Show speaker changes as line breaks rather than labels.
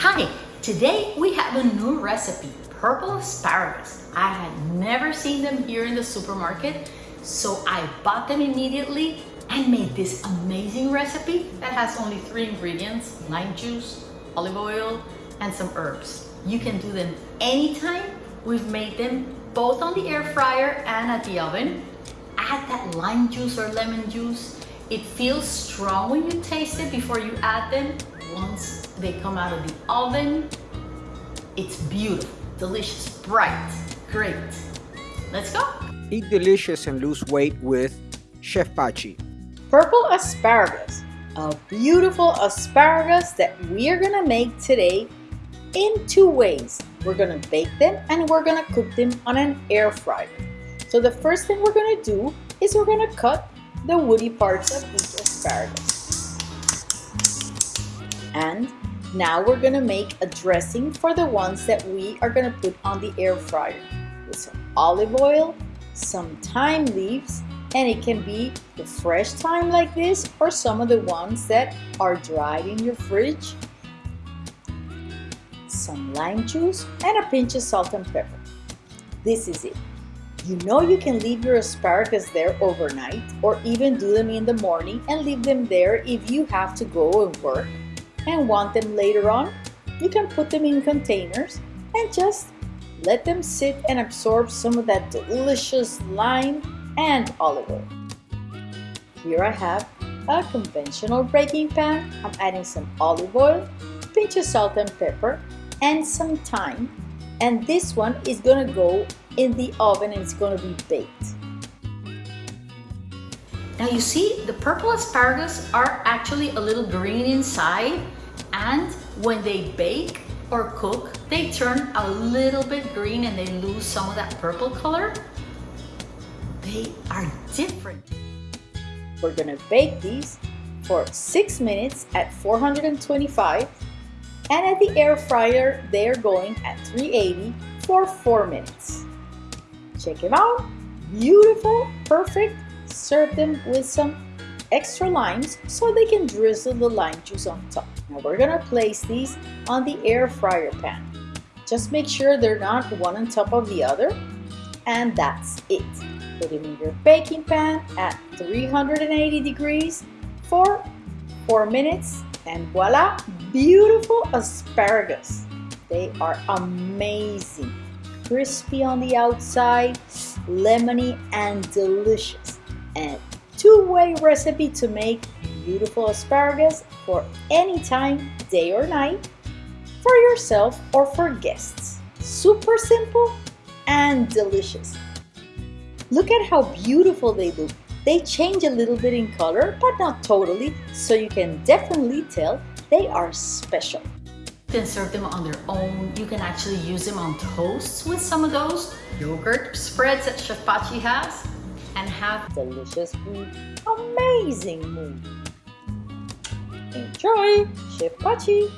Hi, today we have a new recipe, purple asparagus. I had never seen them here in the supermarket, so I bought them immediately and made this amazing recipe that has only three ingredients, lime juice, olive oil, and some herbs. You can do them anytime. We've made them both on the air fryer and at the oven. Add that lime juice or lemon juice. It feels strong when you taste it before you add them. Once they come out of the oven, it's beautiful, delicious, bright, great. Let's go.
Eat delicious and lose weight with Chef Pachi.
Purple asparagus, a beautiful asparagus that we are gonna make today in two ways. We're gonna bake them and we're gonna cook them on an air fryer. So the first thing we're gonna do is we're gonna cut the woody parts of each asparagus. And now we're gonna make a dressing for the ones that we are gonna put on the air fryer with some olive oil, some thyme leaves, and it can be the fresh thyme like this or some of the ones that are dried in your fridge some lime juice, and a pinch of salt and pepper. This is it. You know you can leave your asparagus there overnight or even do them in the morning and leave them there if you have to go and work and want them later on. You can put them in containers and just let them sit and absorb some of that delicious lime and olive oil. Here I have a conventional baking pan. I'm adding some olive oil, pinch of salt and pepper, and some thyme and this one is gonna go in the oven and it's gonna be baked.
Now you see the purple asparagus are actually a little green inside and when they bake or cook they turn a little bit green and they lose some of that purple color. They are different.
We're gonna bake these for six minutes at 425 and at the air fryer they're going at 380 for 4 minutes. Check them out, beautiful, perfect, serve them with some extra limes so they can drizzle the lime juice on top. Now we're gonna place these on the air fryer pan. Just make sure they're not one on top of the other and that's it. Put in your baking pan at 380 degrees for 4 minutes and voila, beautiful asparagus. They are amazing. Crispy on the outside, lemony and delicious. Two-way recipe to make beautiful asparagus for any time, day or night, for yourself or for guests. Super simple and delicious. Look at how beautiful they look they change a little bit in color, but not totally, so you can definitely tell they are special.
You can serve them on their own. You can actually use them on toasts with some of those yogurt spreads that Chef Pachi has and have
delicious food, amazing mood. Enjoy, Chef Pachi!